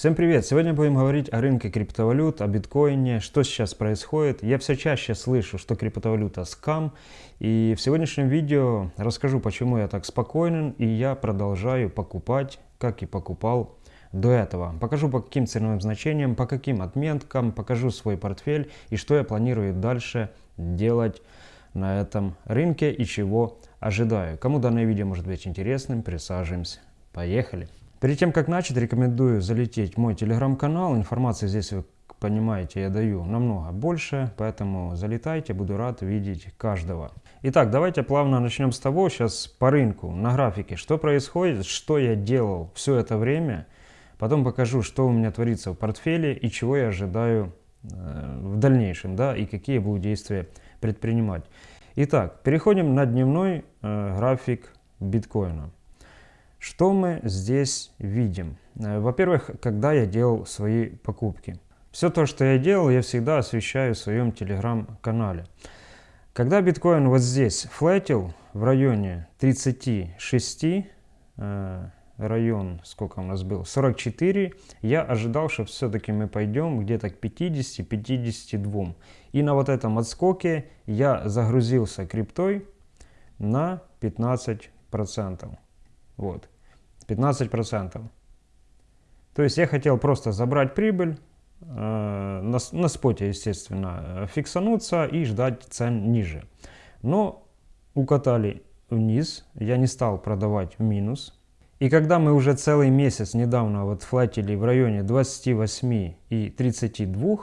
Всем привет! Сегодня будем говорить о рынке криптовалют, о биткоине, что сейчас происходит. Я все чаще слышу, что криптовалюта скам. И в сегодняшнем видео расскажу, почему я так спокоен и я продолжаю покупать, как и покупал до этого. Покажу по каким ценовым значениям, по каким отметкам, покажу свой портфель и что я планирую дальше делать на этом рынке и чего ожидаю. Кому данное видео может быть интересным, присаживаемся. Поехали! Перед тем, как начать, рекомендую залететь в мой телеграм-канал. Информации здесь, вы понимаете, я даю намного больше, поэтому залетайте, буду рад видеть каждого. Итак, давайте плавно начнем с того, сейчас по рынку, на графике, что происходит, что я делал все это время. Потом покажу, что у меня творится в портфеле и чего я ожидаю э, в дальнейшем, да, и какие буду действия предпринимать. Итак, переходим на дневной э, график биткоина. Что мы здесь видим? Э, во-первых, когда я делал свои покупки. Все то, что я делал, я всегда освещаю в своем телеграм-канале. Когда биткоин вот здесь флетил в районе 36, э, район, сколько у нас был, 44, я ожидал, что все-таки мы пойдем где-то к 50-52. И на вот этом отскоке я загрузился криптой на 15%. Вот. 15%. То есть я хотел просто забрать прибыль, э, на, на споте, естественно, фиксануться и ждать цен ниже. Но укатали вниз, я не стал продавать в минус. И когда мы уже целый месяц недавно вот флатили в районе 28 и 32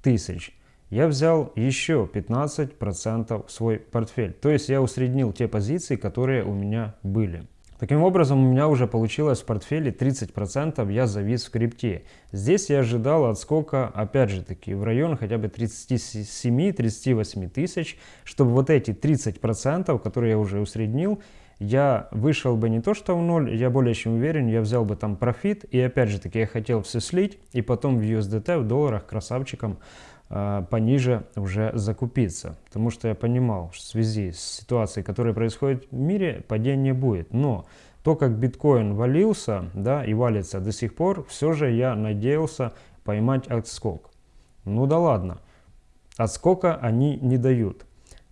тысяч, я взял еще 15% в свой портфель. То есть я усреднил те позиции, которые у меня были. Таким образом, у меня уже получилось в портфеле 30% я завис в крипте. Здесь я ожидал отскока, опять же таки, в район хотя бы 37-38 тысяч, чтобы вот эти 30%, которые я уже усреднил, я вышел бы не то что в ноль, я более чем уверен, я взял бы там профит, и опять же таки я хотел все слить, и потом в USDT, в долларах, красавчиком пониже уже закупиться. Потому что я понимал, что в связи с ситуацией, которая происходит в мире, падения будет. Но то, как биткоин валился да, и валится до сих пор, все же я надеялся поймать отскок. Ну да ладно, отскока они не дают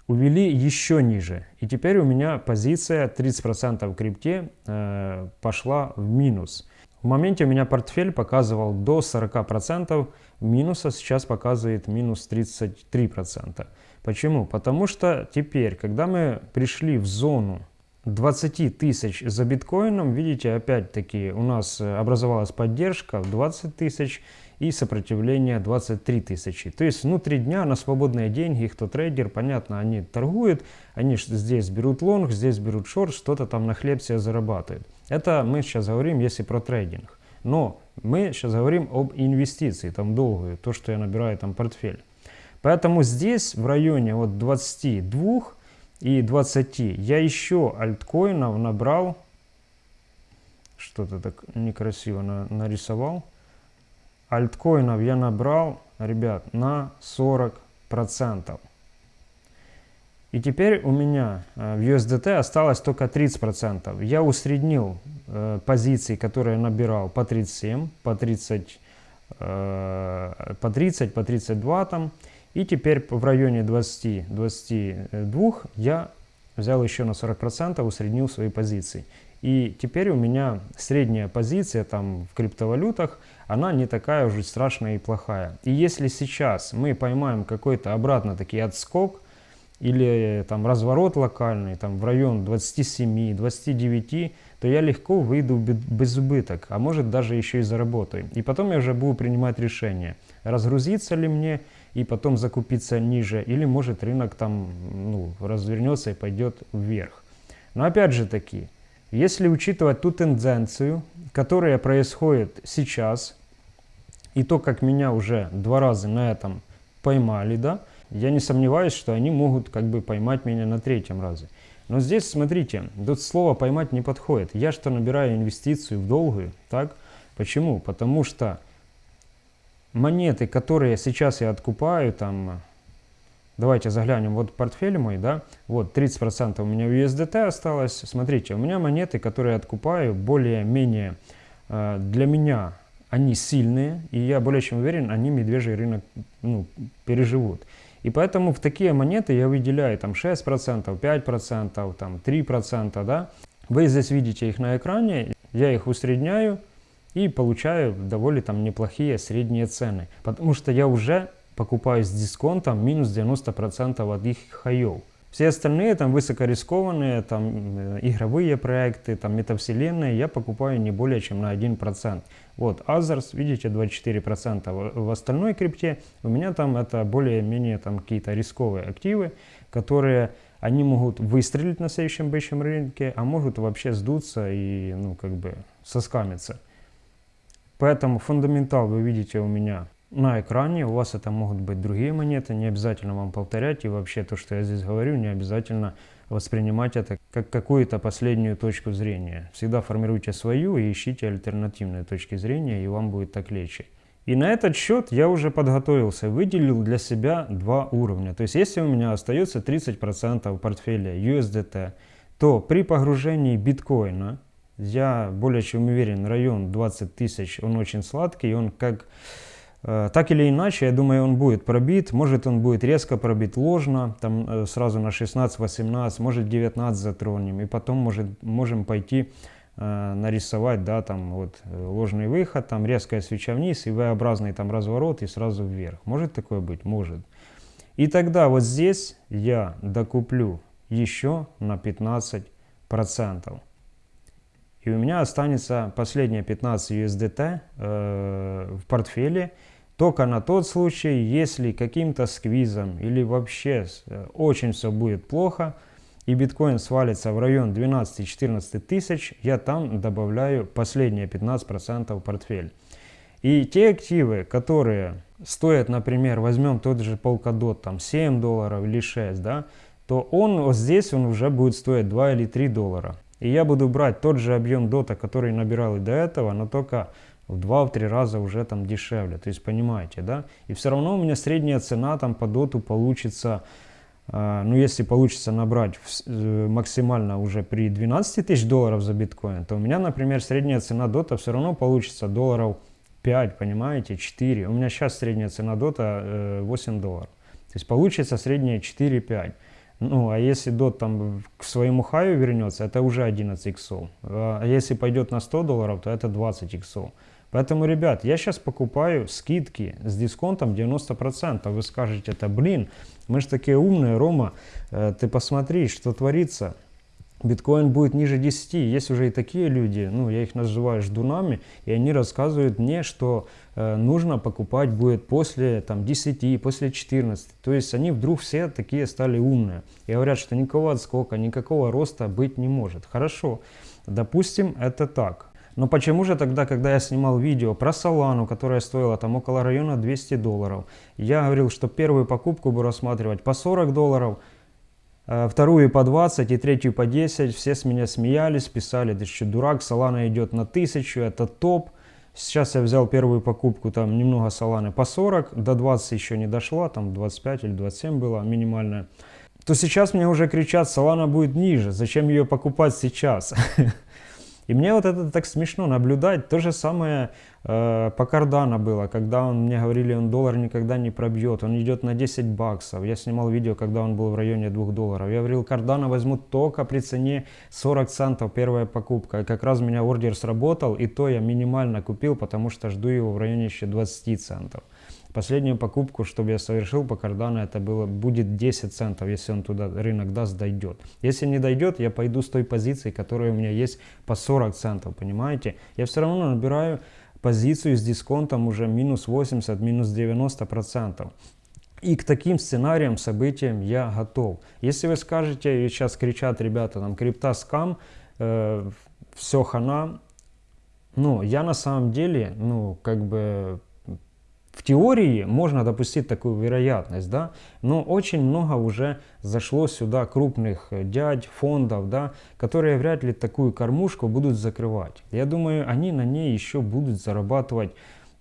увели еще ниже. И теперь у меня позиция 30% в крипте э, пошла в минус. В моменте у меня портфель показывал до 40% минуса, сейчас показывает минус 33%. Почему? Потому что теперь, когда мы пришли в зону 20 тысяч за биткоином, видите, опять-таки у нас образовалась поддержка в 20 тысяч и сопротивление 23 тысячи. То есть внутри дня на свободные деньги, кто трейдер, понятно, они торгуют, они здесь берут лонг, здесь берут шорт, что-то там на хлеб себе зарабатывают. Это мы сейчас говорим, если про трейдинг. Но мы сейчас говорим об инвестиции, там долгую, то, что я набираю там портфель. Поэтому здесь в районе вот 22 и 20 я еще альткоинов набрал, что-то так некрасиво на, нарисовал, альткоинов я набрал, ребят, на 40%. И теперь у меня э, в USDT осталось только 30%. Я усреднил э, позиции, которые набирал по 37, по 30, э, по 30, по 32 там. И теперь в районе 20-22 я взял еще на 40%, усреднил свои позиции. И теперь у меня средняя позиция там в криптовалютах, она не такая уже страшная и плохая. И если сейчас мы поймаем какой-то обратно-таки отскок, или там разворот локальный, там в район 27-29, то я легко выйду без убыток, а может даже еще и заработаю. И потом я уже буду принимать решение, разгрузиться ли мне и потом закупиться ниже, или может рынок там ну, развернется и пойдет вверх. Но опять же таки, если учитывать ту тенденцию, которая происходит сейчас, и то, как меня уже два раза на этом поймали, да, я не сомневаюсь, что они могут как бы поймать меня на третьем разе. Но здесь, смотрите, тут слово «поймать» не подходит. Я что набираю инвестицию в долгую, так? Почему? Потому что монеты, которые сейчас я откупаю, там Давайте заглянем, вот портфель мой, да, вот 30% у меня в USDT осталось. Смотрите, у меня монеты, которые я откупаю, более-менее э, для меня они сильные, и я более чем уверен, они медвежий рынок ну, переживут. И поэтому в такие монеты я выделяю там 6%, 5%, там 3%, да. Вы здесь видите их на экране, я их усредняю и получаю довольно там неплохие средние цены. Потому что я уже покупаю с дисконтом минус 90% от их хаев. Все остальные там высокорискованные, там э, игровые проекты, там метавселенные я покупаю не более чем на 1%. Вот, Others, видите, 24%. В остальной крипте у меня там это более-менее там какие-то рисковые активы, которые они могут выстрелить на следующем бычьем рынке, а могут вообще сдуться и, ну, как бы соскамиться. Поэтому фундаментал вы видите у меня на экране. У вас это могут быть другие монеты, не обязательно вам повторять. И вообще то, что я здесь говорю, не обязательно воспринимать это как какую-то последнюю точку зрения. Всегда формируйте свою и ищите альтернативные точки зрения, и вам будет так легче. И на этот счет я уже подготовился, выделил для себя два уровня. То есть если у меня остается 30% портфеля USDT, то при погружении биткоина, я более чем уверен, район 20 тысяч, он очень сладкий, он как Э, так или иначе, я думаю, он будет пробит. Может, он будет резко пробит ложно, там э, сразу на 16-18, может 19 затронем. И потом может, можем пойти э, нарисовать, да, там вот ложный выход, там резкая свеча вниз и V-образный там разворот и сразу вверх. Может такое быть? Может. И тогда вот здесь я докуплю еще на 15%. И у меня останется последние 15 USDT э, в портфеле только на тот случай, если каким-то сквизом или вообще э, очень все будет плохо, и биткоин свалится в район 12-14 тысяч, я там добавляю последние 15% в портфель. И те активы, которые стоят, например, возьмем тот же Polkadot, там 7 долларов или 6, да, то он вот здесь он уже будет стоить 2 или 3 доллара. И я буду брать тот же объем дота, который набирал и до этого, но только в 2-3 раза уже там дешевле. То есть понимаете, да? И все равно у меня средняя цена там по доту получится, э, ну если получится набрать в, э, максимально уже при 12 тысяч долларов за биткоин, то у меня, например, средняя цена дота все равно получится долларов 5, понимаете, 4. У меня сейчас средняя цена дота э, 8 долларов. То есть получится средняя 4-5. Ну, а если дот там к своему хаю вернется, это уже 11 иксов. А если пойдет на 100 долларов, то это 20 иксов. Поэтому, ребят, я сейчас покупаю скидки с дисконтом 90%. Вы скажете, это блин, мы же такие умные, Рома, э, ты посмотри, что творится. Биткоин будет ниже 10. Есть уже и такие люди, ну, я их называю ждунами, и они рассказывают мне, что э, нужно покупать будет после там, 10, после 14. То есть они вдруг все такие стали умные. И говорят, что никакого отскока, никакого роста быть не может. Хорошо, допустим, это так. Но почему же тогда, когда я снимал видео про Солану, которая стоила там около района 200 долларов, я говорил, что первую покупку буду рассматривать по 40 долларов, вторую по 20 и третью по 10, все с меня смеялись, писали, ты что, дурак, Солана идет на 1000, это топ. Сейчас я взял первую покупку, там немного Соланы по 40, до 20 еще не дошла, там 25 или 27 было минимальная. То сейчас мне уже кричат, Солана будет ниже, зачем ее покупать сейчас? И мне вот это так смешно наблюдать. То же самое э, по Кардана было, когда он мне говорили, он доллар никогда не пробьет, он идет на 10 баксов. Я снимал видео, когда он был в районе 2 долларов. Я говорил, Кардана возьму только при цене 40 центов первая покупка. И как раз у меня ордер сработал, и то я минимально купил, потому что жду его в районе еще 20 центов. Последнюю покупку, чтобы я совершил по Cardano, это было, будет 10 центов, если он туда рынок даст, дойдет. Если не дойдет, я пойду с той позиции, которая у меня есть по 40 центов, понимаете? Я все равно набираю позицию с дисконтом уже минус 80, минус 90 процентов. И к таким сценариям, событиям я готов. Если вы скажете, и сейчас кричат ребята, там, крипта скам, э, все хана, ну, я на самом деле, ну, как бы в теории можно допустить такую вероятность, да, но очень много уже зашло сюда крупных э, дядь, фондов, да, которые вряд ли такую кормушку будут закрывать. Я думаю, они на ней еще будут зарабатывать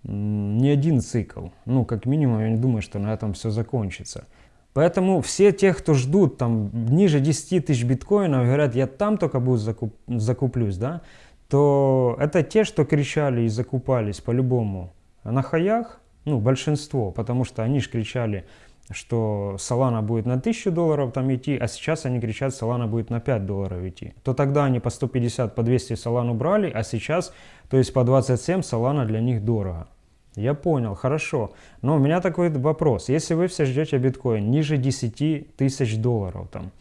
не один цикл. Ну, как минимум, я не думаю, что на этом все закончится. Поэтому все те, кто ждут там ниже 10 тысяч биткоинов, говорят, я там только буду закуп, закуплюсь, да, то это те, что кричали и закупались по-любому на хаях, ну, большинство, потому что они же кричали, что Solana будет на 1000 долларов там идти, а сейчас они кричат, Solana будет на 5 долларов идти. То тогда они по 150, по 200 Solana брали, а сейчас, то есть по 27 Solana для них дорого. Я понял, хорошо. Но у меня такой вопрос. Если вы все ждете биткоин ниже 10 тысяч долларов, там,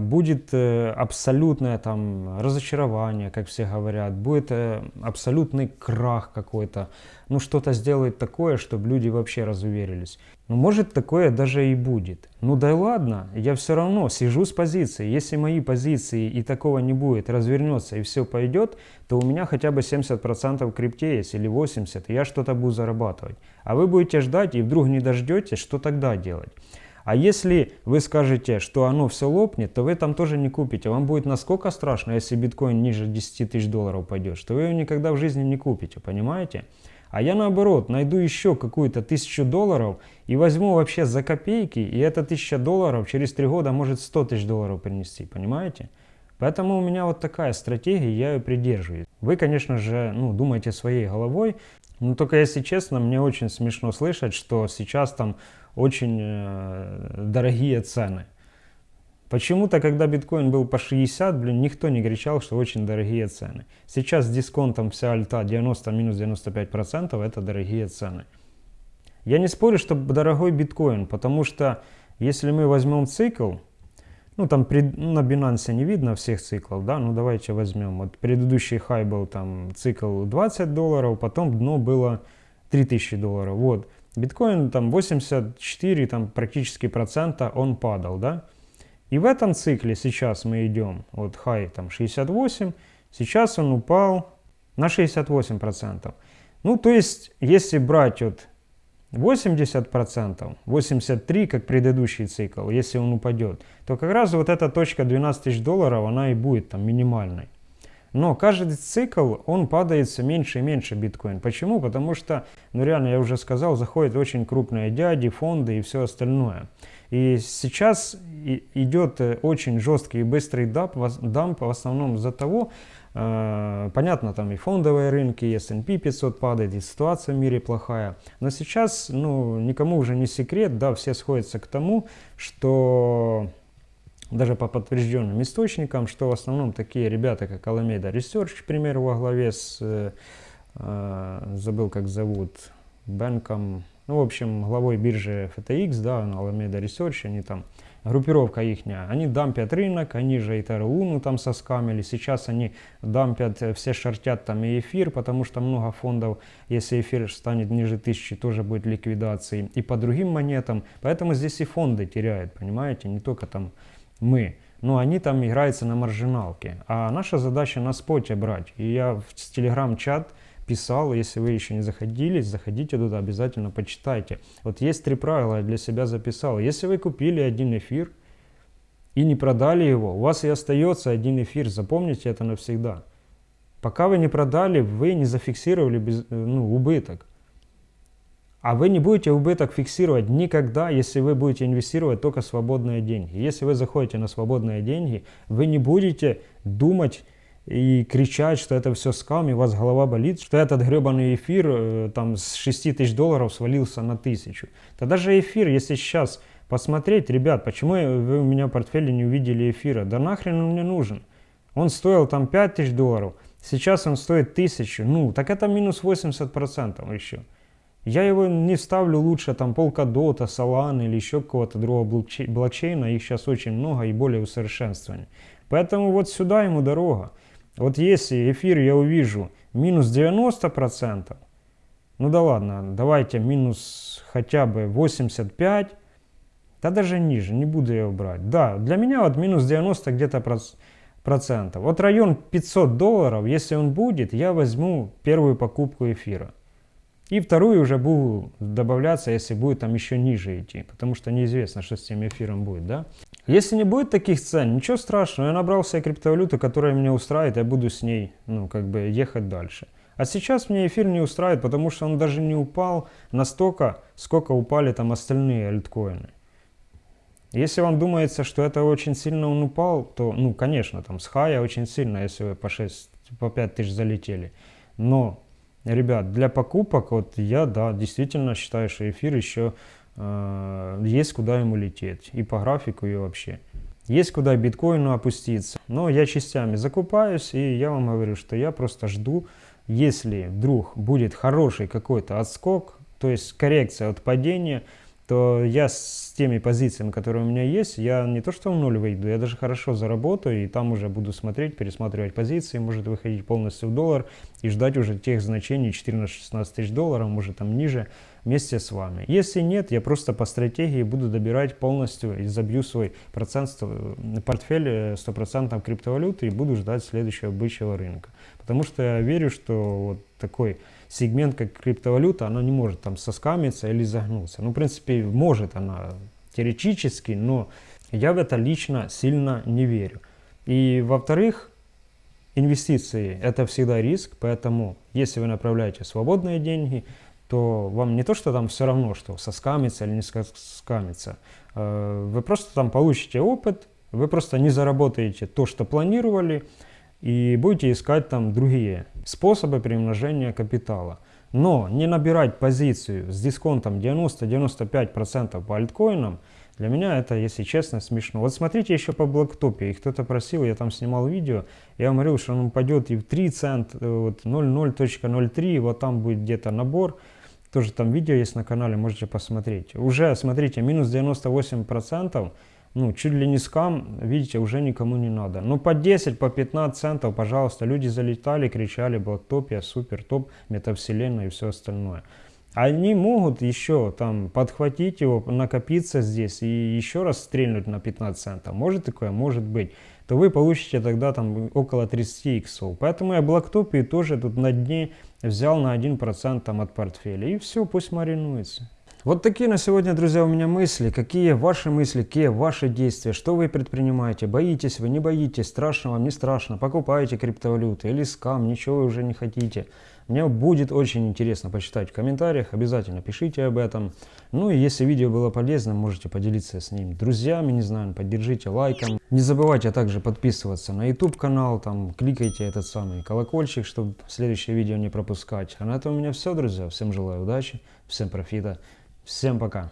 будет э, абсолютное там разочарование, как все говорят, будет э, абсолютный крах какой-то, ну что-то сделает такое, чтобы люди вообще разуверились. Ну может такое даже и будет. Ну да ладно, я все равно сижу с позиции. Если мои позиции и такого не будет, развернется и все пойдет, то у меня хотя бы 70% крипте есть или 80%, и я что-то буду зарабатывать. А вы будете ждать и вдруг не дождетесь, что тогда делать? А если вы скажете, что оно все лопнет, то вы там тоже не купите. Вам будет насколько страшно, если биткоин ниже 10 тысяч долларов пойдет, что вы его никогда в жизни не купите, понимаете? А я наоборот, найду еще какую-то тысячу долларов и возьму вообще за копейки, и эта тысяча долларов через три года может 100 тысяч долларов принести, понимаете? Поэтому у меня вот такая стратегия, я ее придерживаюсь. Вы, конечно же, ну, думаете своей головой, но только если честно, мне очень смешно слышать, что сейчас там очень э, дорогие цены. Почему-то, когда биткоин был по 60, блин, никто не кричал, что очень дорогие цены. Сейчас с дисконтом вся альта 90 минус 95% это дорогие цены. Я не спорю, что дорогой биткоин, потому что если мы возьмем цикл, ну там пред, ну, на Binance не видно всех циклов, да, ну давайте возьмем. Вот предыдущий хай был там цикл 20 долларов, потом дно было 3000 долларов. Вот. Биткоин там 84 там, практически процента он падал, да? И в этом цикле сейчас мы идем, вот хай там 68, сейчас он упал на 68 процентов. Ну, то есть, если брать вот 80 процентов, 83, как предыдущий цикл, если он упадет, то как раз вот эта точка 12 тысяч долларов, она и будет там минимальной. Но каждый цикл, он падает все меньше и меньше биткоин. Почему? Потому что, ну реально, я уже сказал, заходят очень крупные дяди, фонды и все остальное. И сейчас идет э, очень жесткий и быстрый дамп, в основном из-за того, э, понятно, там и фондовые рынки, и S&P 500 падает, и ситуация в мире плохая. Но сейчас, ну, никому уже не секрет, да, все сходятся к тому, что даже по подтвержденным источникам, что в основном такие ребята, как Alameda Research, к примеру, во главе с, э, э, забыл как зовут, Бенком, ну, в общем, главой биржи FTX, да, Alameda Research, они там, группировка их, они дампят рынок, они же и ТРУ там соскамили, сейчас они дампят, э, все шортят там и эфир, потому что много фондов, если эфир станет ниже тысячи, тоже будет ликвидации, и по другим монетам, поэтому здесь и фонды теряют, понимаете, не только там мы. Но они там играются на маржиналке. А наша задача на споте брать. И я в телеграм-чат писал, если вы еще не заходили, заходите туда, обязательно почитайте. Вот есть три правила, я для себя записал. Если вы купили один эфир и не продали его, у вас и остается один эфир, запомните это навсегда. Пока вы не продали, вы не зафиксировали без, ну, убыток. А вы не будете убыток фиксировать никогда, если вы будете инвестировать только свободные деньги. Если вы заходите на свободные деньги, вы не будете думать и кричать, что это все скам, и у вас голова болит, что этот гребаный эфир э, там с 6 тысяч долларов свалился на тысячу. То даже эфир, если сейчас посмотреть, ребят, почему вы у меня в портфеле не увидели эфира? Да нахрен он мне нужен? Он стоил там 5 тысяч долларов, сейчас он стоит тысячу. Ну, так это минус 80% еще. Я его не ставлю лучше там Polkadot, Solana или еще какого-то другого блокчейна. Их сейчас очень много и более усовершенствованы. Поэтому вот сюда ему дорога. Вот если эфир я увижу минус 90%, ну да ладно, давайте минус хотя бы 85, да даже ниже, не буду его брать. Да, для меня вот минус 90 где-то процентов. Вот район 500 долларов, если он будет, я возьму первую покупку эфира. И вторую уже буду добавляться, если будет там еще ниже идти, потому что неизвестно, что с тем эфиром будет, да. Если не будет таких цен, ничего страшного, я набрал себе криптовалюту, которая меня устраивает, я буду с ней, ну, как бы ехать дальше. А сейчас мне эфир не устраивает, потому что он даже не упал настолько, сколько упали там остальные альткоины. Если вам думается, что это очень сильно он упал, то, ну, конечно, там с хая очень сильно, если вы по 6 по 5 тысяч залетели. Но, ребят, для покупок, вот я, да, действительно считаю, что эфир еще э, есть куда ему лететь. И по графику, и вообще. Есть куда биткоину опуститься. Но я частями закупаюсь, и я вам говорю, что я просто жду, если вдруг будет хороший какой-то отскок, то есть коррекция от падения, то я с теми позициями, которые у меня есть, я не то что в ноль выйду, я даже хорошо заработаю, и там уже буду смотреть, пересматривать позиции, может выходить полностью в доллар и ждать уже тех значений 14-16 тысяч долларов, может там ниже, вместе с вами. Если нет, я просто по стратегии буду добирать полностью и забью свой процент, портфель 100% криптовалюты и буду ждать следующего бычьего рынка. Потому что я верю, что вот такой сегмент, как криптовалюта, она не может там соскамиться или загнуться. Ну, в принципе, может она теоретически, но я в это лично сильно не верю. И во-вторых, инвестиции – это всегда риск, поэтому если вы направляете свободные деньги, то вам не то, что там все равно, что соскамится или не соскамится. Э, вы просто там получите опыт, вы просто не заработаете то, что планировали, и будете искать там другие способы приумножения капитала. Но не набирать позицию с дисконтом 90-95% по альткоинам, для меня это, если честно, смешно. Вот смотрите еще по блоктопе, и кто-то просил, я там снимал видео, я говорил, что он упадет и в 3 цент, э, вот 0.0.03, вот там будет где-то набор, тоже там видео есть на канале, можете посмотреть. Уже, смотрите, минус 98%, ну, чуть ли не скам, видите, уже никому не надо. Ну, по 10, по 15 центов, пожалуйста, люди залетали, кричали, блоктопия, супер, топ, метавселенная и все остальное. Они могут еще там подхватить его, накопиться здесь и еще раз стрельнуть на 15 центов. Может такое? Может быть. То вы получите тогда там около 30 иксов. Поэтому я блоктопию тоже тут на дне взял на 1% там от портфеля. И все, пусть маринуется. Вот такие на сегодня, друзья, у меня мысли. Какие ваши мысли, какие ваши действия, что вы предпринимаете? Боитесь вы, не боитесь, страшно вам, не страшно? Покупаете криптовалюты или скам, ничего вы уже не хотите? Мне будет очень интересно почитать в комментариях, обязательно пишите об этом. Ну и если видео было полезным, можете поделиться с ним друзьями, не знаю, поддержите лайком. Не забывайте также подписываться на YouTube канал, там кликайте этот самый колокольчик, чтобы следующее видео не пропускать. А на этом у меня все, друзья. Всем желаю удачи, всем профита. Всем пока!